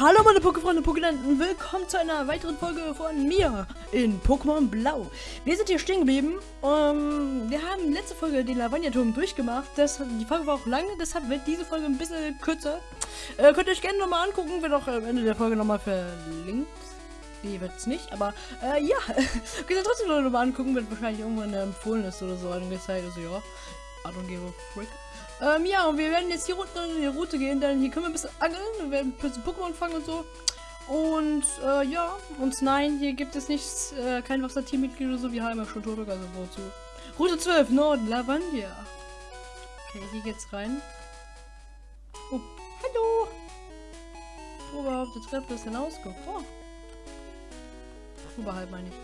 Hallo meine Pokéfreunde, Pokélanten, willkommen zu einer weiteren Folge von mir in Pokémon Blau. Wir sind hier stehen geblieben. Um, wir haben letzte Folge den Lavagna-Turm durchgemacht. Das, die Folge war auch lang, deshalb wird diese Folge ein bisschen kürzer. Äh, könnt ihr euch gerne nochmal angucken, wird auch am Ende der Folge nochmal verlinkt. Nee, wird es nicht, aber äh, ja, könnt ihr trotzdem nochmal angucken, wird wahrscheinlich irgendwann empfohlen ist oder so angezeigt. Also ja, I don't give a frick. Ähm, ja, und wir werden jetzt hier runter in die Route gehen, denn hier können wir ein bisschen angeln, wir werden ein bisschen Pokémon fangen und so. Und, äh, ja, und nein, hier gibt es nichts, äh, kein Wasser-Teammitglied oder so, wir haben schon Toto, also wozu. Route 12, Norden, Lavandia. Okay, hier geht's rein. Oh, hallo! Oberhalb der Treppe ist Ausguck. Oh. Oberhalb meine ich.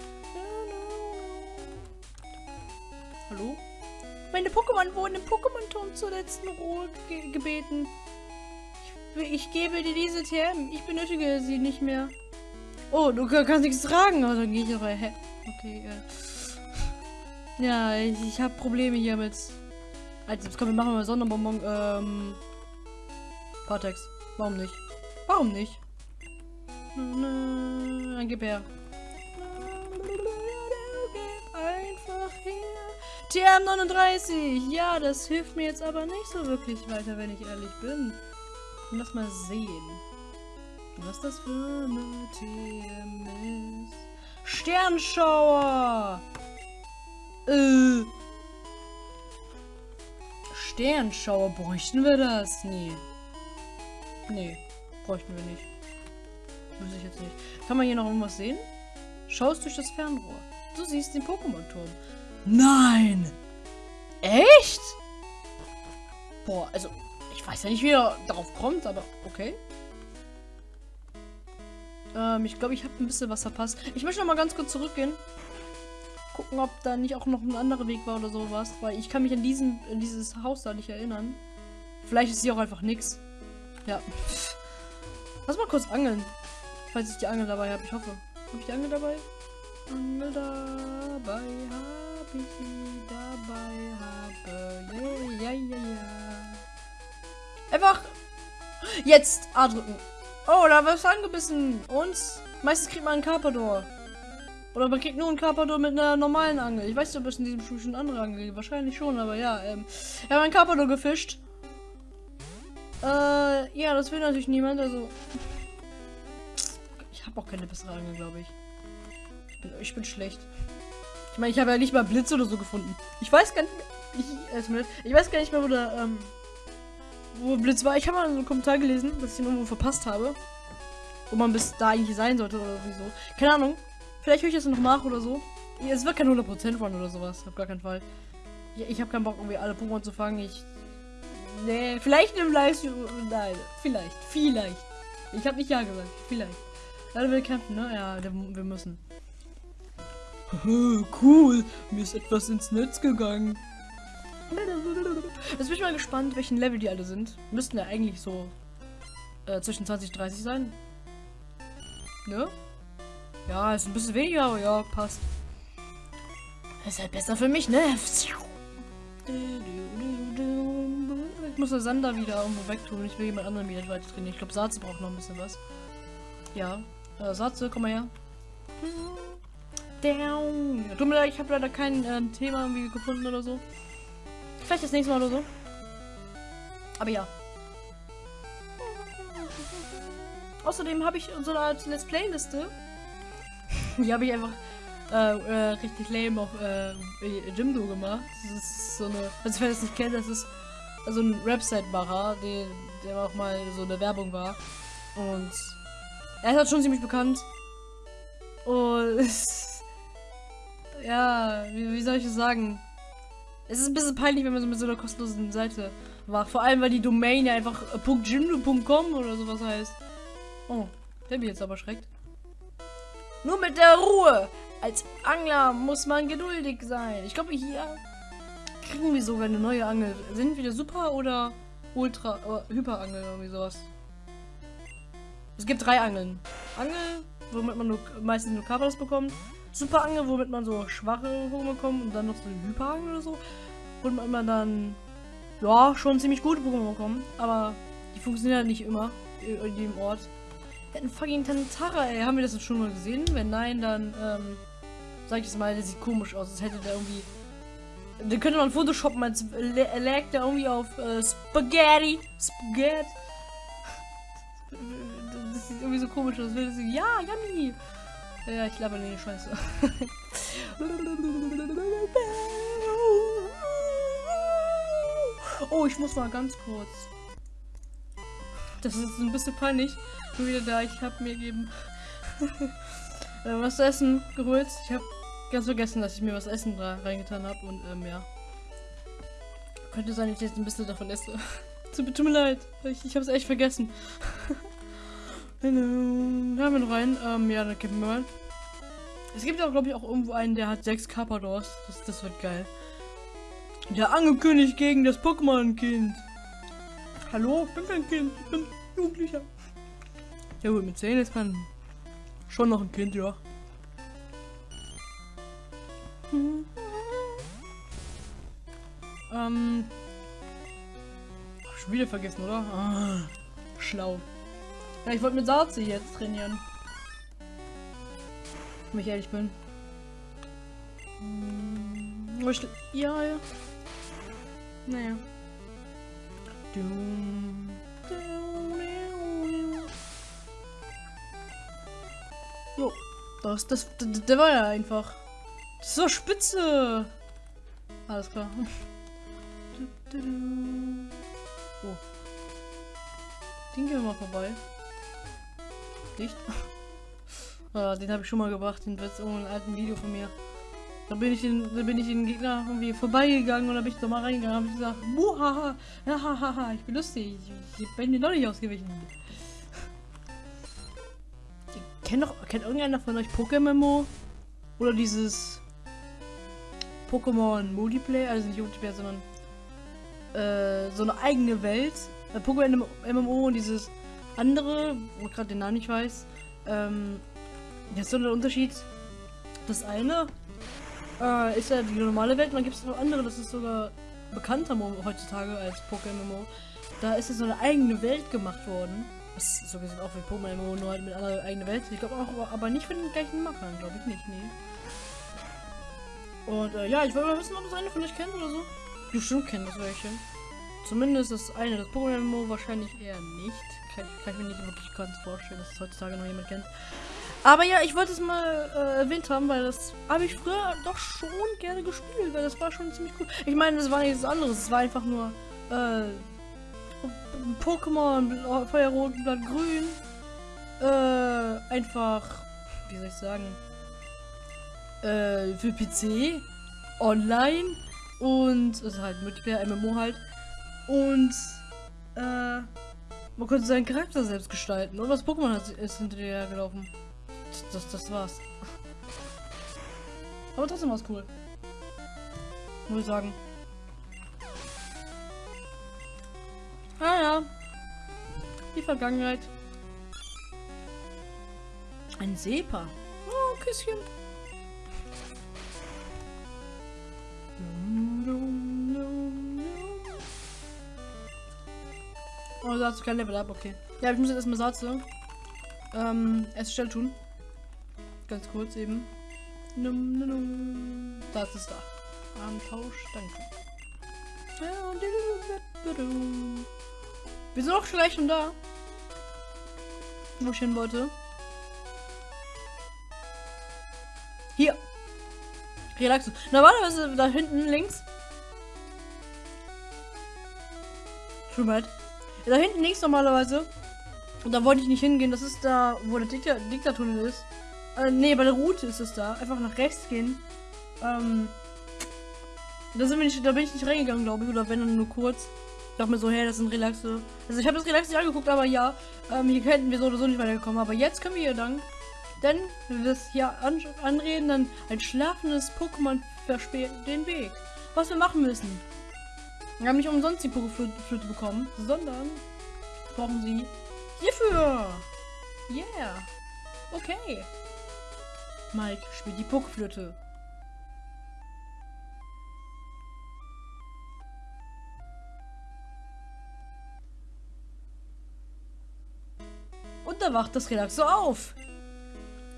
Hallo? Meine Pokémon wurden im Pokémon-Turm zur letzten Ruhe ge gebeten. Ich, ich, gebe dir diese TM. Ich benötige sie nicht mehr. Oh, du kannst nichts tragen. Dann gehe ich aber. Hä? Okay, äh. Ja, ich, ich habe Probleme hier mit. Also, kommen wir machen mal Sonderbonbon. Ähm. Partex. Warum nicht? Warum nicht? Dann gib her. TM39! Ja, das hilft mir jetzt aber nicht so wirklich weiter, wenn ich ehrlich bin. Lass mal sehen. Was das für eine TM ist. Sternschauer! Äh. Sternschauer, bräuchten wir das? Nee. Nee, bräuchten wir nicht. Muss ich jetzt nicht. Kann man hier noch irgendwas sehen? Schaust durch das Fernrohr. Du siehst den Pokémon-Turm. Nein! Echt? Boah, also, ich weiß ja nicht, wie er darauf kommt, aber okay. Ähm, ich glaube, ich habe ein bisschen was verpasst. Ich möchte noch mal ganz kurz zurückgehen. Gucken, ob da nicht auch noch ein anderer Weg war oder sowas. Weil ich kann mich an diesen, an dieses Haus da nicht erinnern. Vielleicht ist hier auch einfach nichts. Ja. Lass mal kurz angeln. Falls ich die Angel dabei habe. Ich hoffe. Habe ich die Angel dabei? Angel dabei habe sie dabei habe. Ja, ja, ja, ja. Einfach jetzt A drücken. Oh, da wird angebissen. Und meistens kriegt man einen Carpador. Oder man kriegt nur einen Carpador mit einer normalen Angel. Ich weiß nicht, ob es in diesem Spiel schon andere Angel gibt. Wahrscheinlich schon, aber ja. Ähm, wir haben einen Carpador gefischt. Äh, ja, das will natürlich niemand. Also, ich habe auch keine bessere Angel, glaube ich. Ich bin, ich bin schlecht. Ich meine, ich habe ja nicht mal Blitz oder so gefunden. Ich weiß gar nicht mehr. Ich, ich weiß gar nicht mehr, wo der, ähm, wo Blitz war. Ich habe mal so einen Kommentar gelesen, dass ich ihn irgendwo verpasst habe. Wo man bis da eigentlich sein sollte oder wieso. Keine Ahnung. Vielleicht höre ich das noch nach oder so. Es wird kein 100% Run oder sowas. Auf gar keinen Fall. Ich, ich habe keinen Bock, irgendwie alle Pokémon zu fangen. Ich. Nee, vielleicht im Livestream. Nein, vielleicht. Vielleicht. Ich habe nicht Ja gesagt. Vielleicht. Leider will kämpfen, ne? Ja, wir müssen. Cool, mir ist etwas ins Netz gegangen. Jetzt bin ich mal gespannt, welchen Level die alle sind. Müssten ja eigentlich so äh, zwischen 20 und 30 sein. Ne? Ja, ist ein bisschen weniger, aber ja, passt. ist halt besser für mich, ne? Ich muss der Sander wieder irgendwo wegtun. Ich will jemand anderen wieder weiter trainieren. Ich glaube, Satze braucht noch ein bisschen was. Ja. Äh, Satze, komm mal her. Down. Tut mir leid, ich habe leider kein äh, Thema irgendwie gefunden oder so. Vielleicht das nächste Mal oder so. Aber ja. Außerdem habe ich so eine Art Let's Play-Liste. Die habe ich einfach äh, äh, richtig lame auf äh, Jimdo gemacht. Das ist so eine. Also wer das nicht kennt, das ist also ein Website-Macher, der, der auch mal so eine Werbung war. Und er ist halt schon ziemlich bekannt. Und ja, wie, wie, soll ich das sagen? Es ist ein bisschen peinlich, wenn man so mit so einer kostenlosen Seite macht. Vor allem, weil die Domain ja einfach .jimdo.com oder sowas heißt. Oh, der mich jetzt aber schreckt. Nur mit der Ruhe! Als Angler muss man geduldig sein. Ich glaube, hier kriegen wir sogar eine neue Angel. Sind wir Super oder Ultra, äh, Hyperangel irgendwie sowas? Es gibt drei Angeln. Angel, womit man nur, meistens nur Kabels bekommt. Super Angel, womit man so schwache Pokémon bekommt und dann noch so eine Hyperangel oder so. Und man dann, ja, schon ziemlich gute Pokémon bekommt. Aber die funktionieren halt nicht immer in jedem Ort. Einen fucking Tantara, ey. Haben wir das schon mal gesehen? Wenn nein, dann, ähm, sag ich es mal, der sieht komisch aus. Als hätte der irgendwie. Den könnte man photoshoppen, als lä- lägt der irgendwie auf äh, Spaghetti. Spaghetti. Das sieht irgendwie so komisch aus. Das- Ja, yummy. Ja, ich laber nee, Scheiße. Oh, ich muss mal ganz kurz. Das ist ein bisschen peinlich. Bin wieder da. Ich habe mir eben äh, was zu essen geholt. Ich habe ganz vergessen, dass ich mir was essen reingetan habe. Und ähm, ja. Könnte sein, dass ich jetzt ein bisschen davon esse. Tut mir leid. Ich, ich habe es echt vergessen. Hallo. Da haben wir noch rein. Ähm, ja, dann kippen wir mal. Es gibt auch, glaube ich, auch irgendwo einen, der hat sechs Carpadors. Das, das wird geil. Der angekündigt gegen das Pokémon-Kind. Hallo, ich bin kein Kind, ich bin Jugendlicher. Ja gut, mit 10 ist man schon noch ein Kind, ja. Ähm. Schon wieder vergessen, oder? Ah, schlau. Ja, ich wollte mit Sarze jetzt trainieren. Wenn ich ehrlich bin. Hm, aber ich, ja, ja. Naja. Jo, das, das, der war ja einfach. Das ist so spitze. Alles klar. Oh. Den gehen wir mal vorbei. Nicht? ah, den habe ich schon mal gebracht, den wird in einem alten Video von mir. Da bin ich den, da bin ich den Gegner irgendwie vorbeigegangen und da bin ich da mal reingegangen und gesagt, Muhaha, ja, hahaha, ich bin lustig, ich, bin dir noch nicht ausgewichen. Kennt doch, kennt irgendeiner von euch Pokémon oder dieses Pokémon Multiplayer, also nicht Multiplayer, sondern äh, so eine eigene Welt. Äh, Pokémon MMO und dieses andere, wo ich gerade den Namen nicht weiß. Ähm, jetzt so der Unterschied. Das eine äh, ist ja die normale Welt und dann gibt es noch andere, das ist sogar bekannter heutzutage als Pokémon. Da ist es so eine eigene Welt gemacht worden. Das ist so gesehen auch wie Pokémon nur halt mit einer eigenen Welt. Ich glaube auch, aber- nicht von den gleichen Machern, glaube ich nicht, nee. Und äh, ja, ich wollte mal wissen, ob das eine von euch kennt oder so. Bestimmt kennt das welche. Zumindest das eine, das Pokémon MMO wahrscheinlich eher nicht. Kann, ich- kann ich mir nicht wirklich ganz vorstellen, dass es heutzutage noch jemand kennt. Aber ja, ich wollte es mal äh, erwähnt haben, weil das habe ich früher doch schon gerne gespielt, weil das war schon ziemlich cool. Ich meine, das war nichts anderes, es war einfach nur äh, Pokémon, Feuerrot, Blatt Grün. Äh, einfach, wie soll ich sagen, äh, für PC, online und, also halt Multiplayer, MMO halt. Und, äh, man konnte seinen Charakter selbst gestalten. Und das Pokémon hat, ist hinter dir hergelaufen. Das, das war's. Aber trotzdem war's cool. Muss ich sagen. Ah ja. Die Vergangenheit. Ein Sepa. Oh, Küsschen. Oh, Satz, kein Level up, okay. Ja, ich muss jetzt erstmal Satz ähm, erst schnell tun. Ganz kurz eben. Num, num, num. Das ist da. Armtausch, danke. Wir sind auch gleich schon da. Wo ich hin wollte. Hier. Relaxo. Normalerweise da hinten links. Schon Da hinten links normalerweise. Und da wollte ich nicht hingehen. Das ist da, wo der Dikta Diktaturtunnel ist. Äh, nee, bei der Route ist es da. Einfach nach rechts gehen. Ähm. Da, sind wir nicht, da bin ich nicht reingegangen, glaube ich. Oder wenn dann nur kurz. Ich dachte mir so, hey, das ein Relaxe. Also ich habe das Relax nicht angeguckt, aber ja. Ähm, hier hätten wir so oder so nicht weitergekommen. Aber jetzt können wir hier lang. Denn, wenn wir das hier an anreden, dann ein schlafendes Pokémon versperrt den Weg. Was wir machen müssen. Wir haben nicht umsonst die Pokeflöte bekommen, sondern brauchen sie hierfür. Yeah. Okay. Mike, spiel die Pokeflöte. Und da wacht das Relaxo auf.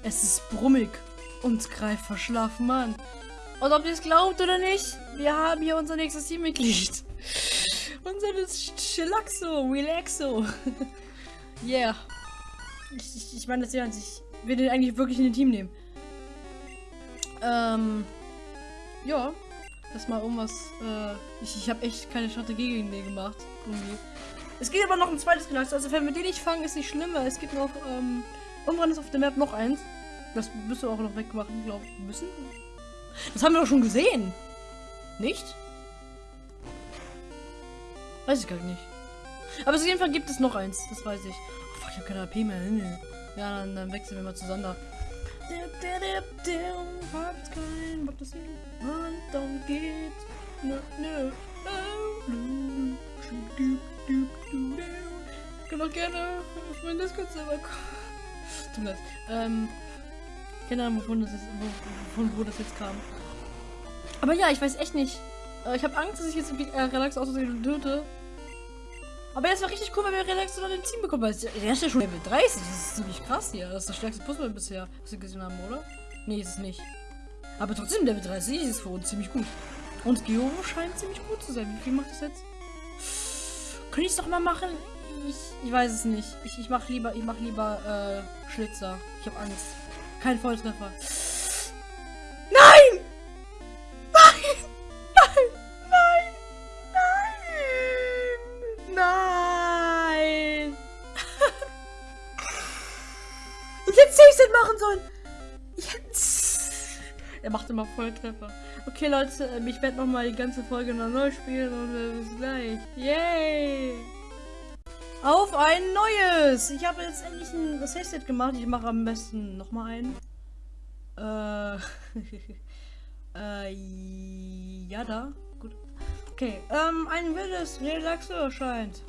Es ist brummig und greift verschlafen an. Und ob ihr es glaubt oder nicht, wir haben hier unser nächstes Teammitglied. Unser Chillaxo, Relaxo. yeah. Ich, ich, ich meine das ja, ich will den eigentlich wirklich in den Team nehmen. Ähm, ja. Erstmal irgendwas, äh, ich, ich habe echt keine Strategie gegen den gemacht. Irgendwie. Es geht aber noch ein zweites Gelax. Also wenn wir den nicht fangen, ist nicht schlimm, weil es gibt noch, ähm, irgendwann ist auf der Map noch eins. Das müssen wir auch noch wegmachen, glaube ich. Müssen? Das haben wir doch schon gesehen. Nicht? Weiß ich gar nicht. Aber auf jeden Fall gibt es noch eins. Das weiß ich. Oh, fuck, ich habe keine AP mehr. Ja, dann, dann wechseln wir mal zu Sander. Habt kein Bock, dass man dann geht. Kann auch gerne auf meinen Discord-Server kommen. Tut mir leid. Ähm, keine Ahnung, wovon das, jetzt, wovon, wo das jetzt kam. Aber ja, ich weiß echt nicht. Äh, ich habe Angst, dass ich jetzt äh, Relax aus töte. Aber es war richtig cool, weil wir Relax dann im Team bekommen. Weil der ist ja schon Level 30. Das ist ziemlich krass hier. Das ist das stärkste Puzzle bisher, was wir gesehen haben, oder? Nee, ist es nicht. Aber trotzdem, Level 30 ist für uns ziemlich gut. Und Geo scheint ziemlich gut zu sein. Wie viel macht das jetzt? Könnte ich es doch mal machen? Ich, ich weiß es nicht. Ich, ich mache lieber, ich mach lieber äh, Schlitzer. Ich habe Angst. Kein Volltreffer. Machen sollen. Hätte... Er macht immer Volltreffer. Okay, Leute, ähm, ich werde nochmal die ganze Folge noch neu spielen und äh, bis gleich. Yay! Auf ein neues! Ich habe jetzt endlich ein Save-Set gemacht. Ich mache am besten nochmal ein. Äh. äh. Ja, da. Gut. Okay. Ähm, ein wildes Relaxo erscheint.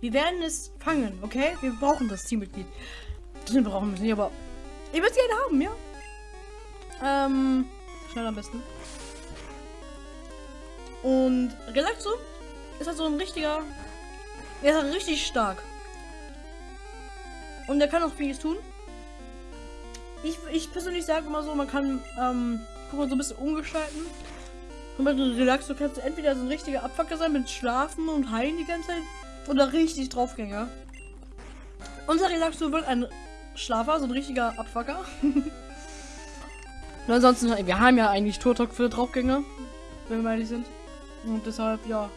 Wir werden es fangen, okay? Wir brauchen das Teammitglied. Das brauchen wir nicht, aber. Ich würde gerne haben, ja? Ähm. Schnell am besten. Und Relaxo ist halt so ein richtiger er ist richtig stark. Und er kann auch vieles tun. Ich, ich persönlich sage immer so, man kann, ähm, guck mal, so ein bisschen umgestalten. Guck mal, relax, du kannst entweder so ein richtiger Abfucker sein mit Schlafen und Heilen die ganze Zeit. Oder richtig Draufgänger. Unser Relaxo wird ein Schlafer, so ein richtiger Abfucker. und ansonsten, wir haben ja eigentlich Turtok für Draufgänger, wenn wir ehrlich sind. Und deshalb, ja,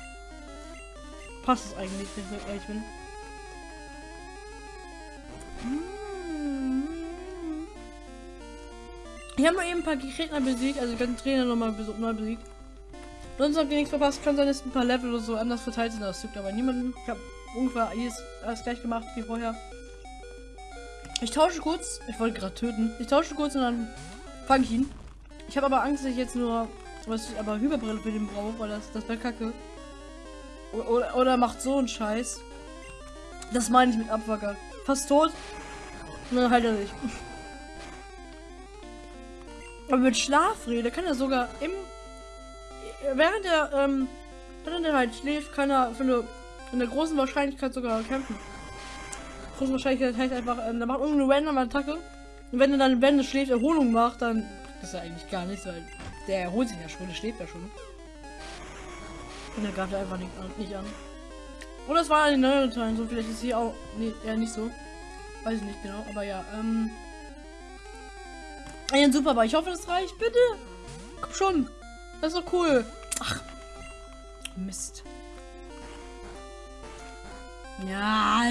passt es eigentlich, wenn ich ehrlich bin. Ich habe nur eben ein paar Gegner besiegt, also ganzen Trainer nochmal neu besiegt. Sonst habt ihr nichts verpasst, kann sein, dass ein paar Level oder so anders verteilt sind. Das juckt aber niemanden. Ich habe ungefähr alles, alles gleich gemacht wie vorher. Ich tausche kurz. Ich wollte gerade töten. Ich tausche kurz und dann fange ich ihn. Ich habe aber Angst, dass ich jetzt nur was ich aber Hyperbrille für den brauche, weil das, das wäre kacke. Oder, oder macht so einen Scheiß. Das meine ich mit Abwacker. Fast tot. Dann halt er nicht. Aber mit Schlafrede kann er sogar im. Während er, ähm, während er halt schläft, kann er für eine, in der großen Wahrscheinlichkeit sogar kämpfen. Große Wahrscheinlichkeit heißt einfach, ähm, der macht irgendeine random Attacke. Und wenn er dann, wenn er schläft, Erholung macht, dann. Das ist ja eigentlich gar nichts, weil der erholt sich ja schon, der schläft ja schon. Und er greift einfach nicht an, nicht an. Oder es war ein neuer Teil, so vielleicht ist hier auch. Nee, nicht so. Weiß ich nicht genau, aber ja, ähm. Ein super, aber ich hoffe, das reicht. Bitte! Komm schon! Das ist doch cool. Ach. Mist. Ja,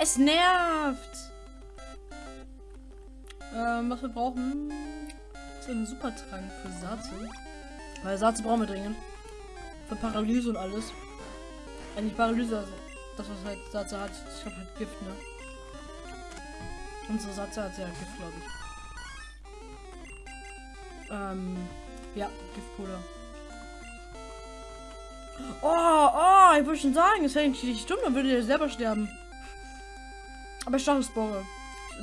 es nervt. Ähm, was wir brauchen, ist ein Supertrank für Satze. Weil Satze brauchen wir dringend. Für Paralyse und alles. Eigentlich Paralyse, also das was halt Satze hat. Ich glaube halt Gift, ne? Unsere Satze hat ja Gift, glaube ich. Ähm, ja, Giftpuder. Oh, oh, ich würde schon sagen, es eigentlich nicht dumm, dann würde er selber sterben. Aber Stachelspore.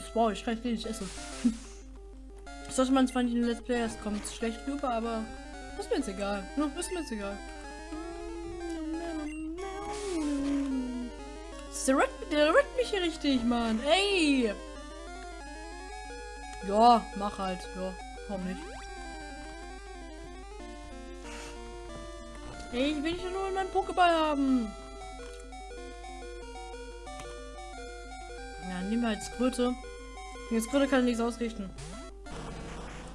Spore, ich kann nicht essen. Sollte man zwar nicht in den Let's Play, es kommt schlecht rüber, aber ist mir jetzt egal. Ist mir jetzt egal. Der rackt, der rackt mich hier richtig, Mann. Ey! Ja, mach halt. Ja, warum nicht? Ey, ich will dich nur in meinem Pokéball haben. Ja, nehmen wir als Kröte. Jetzt Kröte kann nichts ausrichten.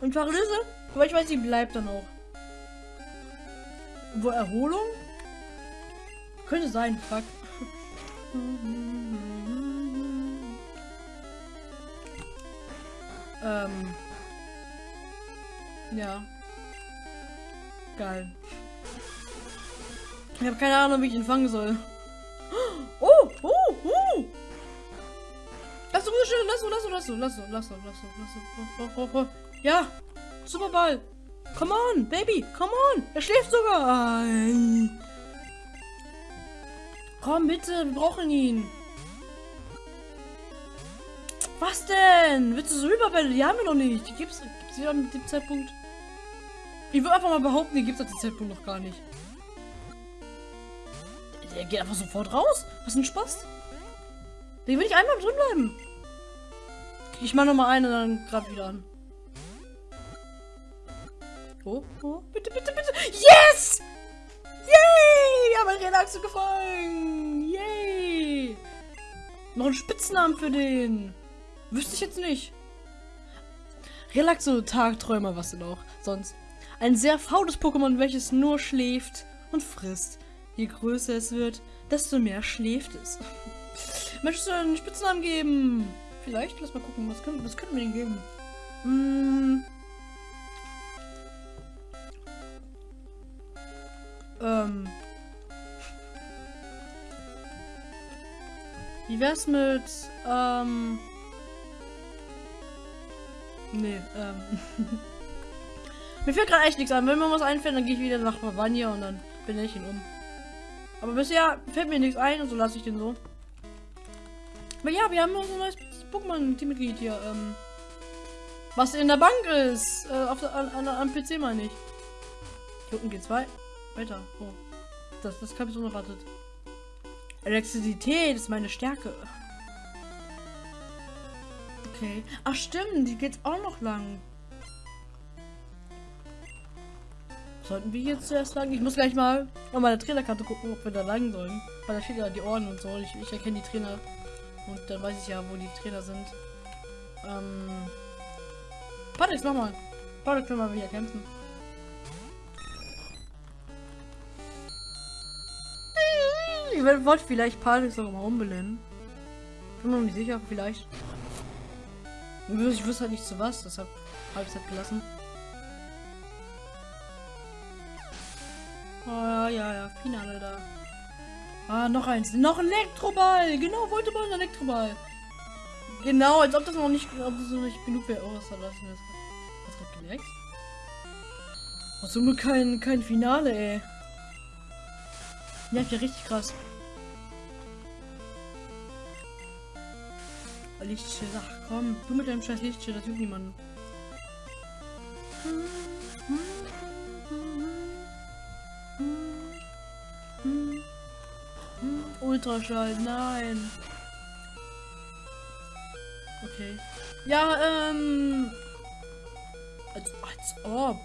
Und Paralyse? Aber ich weiß, die bleibt dann auch. Wo Erholung? Könnte sein, fuck. ähm. Ja. Geil. Ich habe keine Ahnung, wie ich ihn fangen soll. Du, lass du, lass du, lass du, lass du, lass du, lass du, lass. Oh, oh, oh. Ja, Superball. Come on, Baby, come on. Er schläft sogar. Komm bitte, wir brauchen ihn. Was denn? Willst du so Überbälle? Die haben wir noch nicht. Die gibt's, gibt's die an dem Zeitpunkt? Ich würde einfach mal behaupten, die gibt es an dem Zeitpunkt noch gar nicht. Der geht einfach sofort raus. Was ein Spaß. Den will ich einmal drin bleiben. Ich mache noch mal einen und dann gerade wieder an. Oh, oh, bitte, bitte, bitte. Yes! Yay! Wir haben einen Relaxo gefangen. Yay! Noch einen Spitznamen für den. Wüsste ich jetzt nicht. Relaxo, Tagträumer, was denn auch sonst. Ein sehr faules Pokémon, welches nur schläft und frisst. Je größer es wird, desto mehr schläft es. Möchtest du einen Spitznamen geben? Vielleicht? Lass mal gucken, was können, was können wir denn geben? Hm. Ähm. Wie wär's mit, ähm... Nee, ähm... mir fällt gerade echt nichts an. Wenn mir was einfällt, dann gehe ich wieder nach Bavania und dann bin ich ihn um. Aber bisher fällt mir nichts ein und so lasse ich den so. Aber ja, wir haben so ein neues Pokémon-Teammitglied hier. Ähm, was in der Bank ist. Äh, auf der, an, an, am PC meine ich. Hier unten geht's wei weiter. Oh. Das, das habe ich so erwartet. Elektrizität ist meine Stärke. Okay. Ach stimmt, die geht auch noch lang. Sollten wir jetzt zuerst lang? Ich muss gleich mal auf meine Trainerkarte gucken, ob wir da lang sollen. Weil da steht ja die Ohren und so. Ich, ich erkenne die Trainer. Und dann weiß ich ja, wo die Trainer sind. Ähm. Patrick, nochmal. Patrick können wir wieder kämpfen. Ich wollte vielleicht Patrick sogar mal umbenennen. Bin mir nicht sicher, vielleicht. Ich wüsste halt nicht zu was, deshalb habe ich halt gelassen. Oh ja, ja, ja, Finale da. Ah, noch eins. Noch ein Elektroball. Genau, wollte mal ein Elektroball. Genau, als ob das noch nicht, ob das noch nicht genug wäre. Oh, was soll das denn? Was hat geleckt? Oh, so nur kein, kein Finale, ey. Ja, ja richtig krass. Lichtschild, ach komm, du mit deinem scheiß Lichtschild, das tut niemanden. Ultraschall, nein. Okay. Ja, ähm. Als, als ob.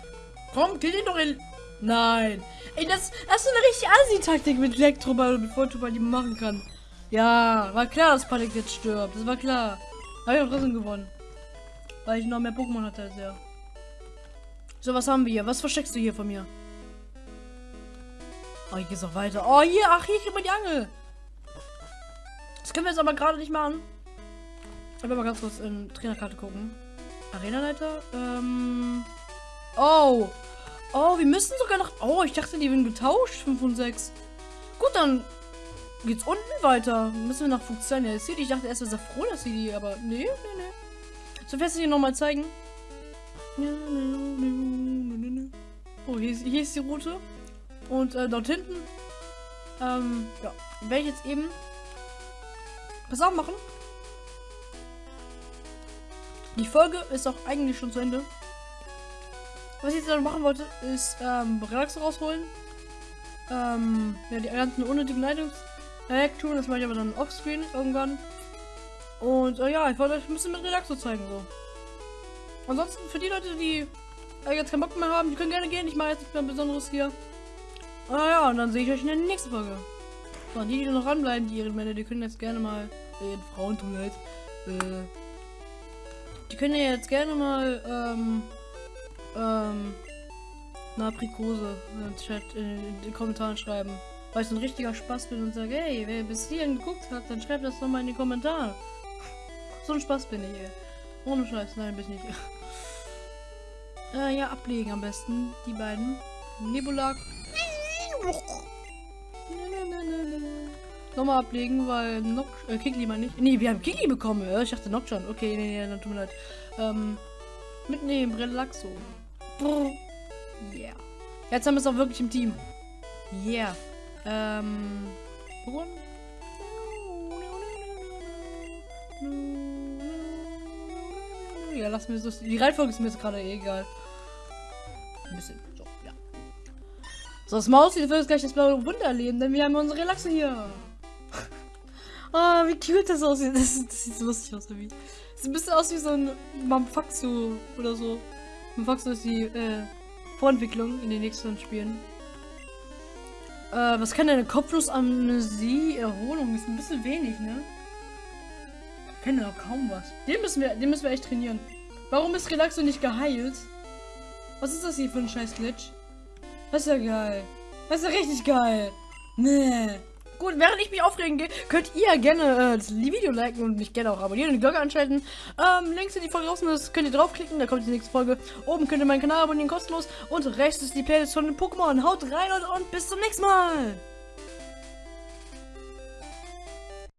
Komm, kill den doch in. Nein. Ey, das, das ist eine richtige Asi-Taktik mit Elektroball mit Fotoball, die machen kann. Ja, war klar, dass Panik jetzt stirbt. Das war klar. Habe ich auch trotzdem gewonnen. Weil ich noch mehr Pokémon hatte als er. So, was haben wir hier? Was versteckst du hier von mir? Oh, hier geht's auch weiter. Oh, hier, ach, hier kriegt man die Angel. Das können wir jetzt aber gerade nicht machen. Ich will mal ganz kurz in Trainerkarte gucken. Arenaleiter. Ähm. Oh. Oh, wir müssen sogar noch. Oh, ich dachte, die werden getauscht. 5 und 6. Gut, dann geht's unten weiter. Müssen wir nach Funktion City. Ich dachte erst, wir sind froh, dass sie die, aber nee, nee, nee. So fest hier nochmal zeigen. Oh, hier ist, hier ist die Route. Und äh, dort hinten. Ähm, ja. Werde ich jetzt eben Pass auf machen. Die Folge ist auch eigentlich schon zu Ende. Was ich jetzt dann machen wollte, ist ähm, Relax rausholen. Ähm, ja, die ganzen unnötigen Hack tun, das mache ich aber dann offscreen irgendwann. Und äh, ja, ich wollte euch ein bisschen mit Relaxo zeigen so. Ansonsten für die Leute, die äh, jetzt keinen Bock mehr haben, die können gerne gehen. Ich mache jetzt nichts mehr Besonderes hier. Ah ja, und dann sehe ich euch in der nächsten Folge. So, die, die noch ranbleiben, die ihren Männer, die können jetzt gerne mal, äh, Frauen tun halt, äh, die können ja jetzt gerne mal, ähm, ähm, eine Aprikose den, Chat, in den Kommentaren schreiben. Weil ich ein richtiger Spaß bin und sage, hey, wer bis hierhin geguckt hat, dann schreibt das doch mal in die Kommentare. So ein Spaß bin ich, ey. Ohne Scheiß, nein, bin ich nicht. äh, ja, ablegen am besten, die beiden. Nebulak. Nochmal ablegen, weil Nock, äh, Kikli mal nicht. Nee, wir haben Kikli bekommen. Ich dachte Nock schon. Okay, nee, nee, dann tut mir leid. Ähm, mitnehmen, Relaxo. Yeah. Jetzt haben wir es auch wirklich im Team. Yeah. Ähm, Pokémon? Ja, lass mir so. Die Reihenfolge ist mir jetzt gerade eh egal. Ein bisschen. So, ja. So, das Maus sieht jetzt gleich das blaue Wunder erleben, denn wir haben unsere Relaxe hier. Oh, wie cute das aussieht. Das, das sieht so lustig aus, wie. Sieht ein bisschen aus wie so ein Mamfaxio oder so. Mamfaxio ist die äh, Vorentwicklung in den nächsten Spielen. Äh, was kann eine Kopflosamnesie Erholung? Ist ein bisschen wenig, ne? Ich kenne doch kaum was. Den müssen wir, den müssen wir echt trainieren. Warum ist Relaxo nicht geheilt? Was ist das hier für ein scheiß Glitch? Das ist ja geil. Das ist ja richtig geil. Nee. Gut, während ich mich aufregen gehe, könnt ihr gerne äh, das Video liken und mich gerne auch abonnieren und die Glocke anschalten. Ähm, links in die Folge draußen ist, könnt ihr draufklicken, da kommt die nächste Folge. Oben könnt ihr meinen Kanal abonnieren, kostenlos. Und rechts ist die Playlist von den Pokémon. Haut rein und, und bis zum nächsten Mal.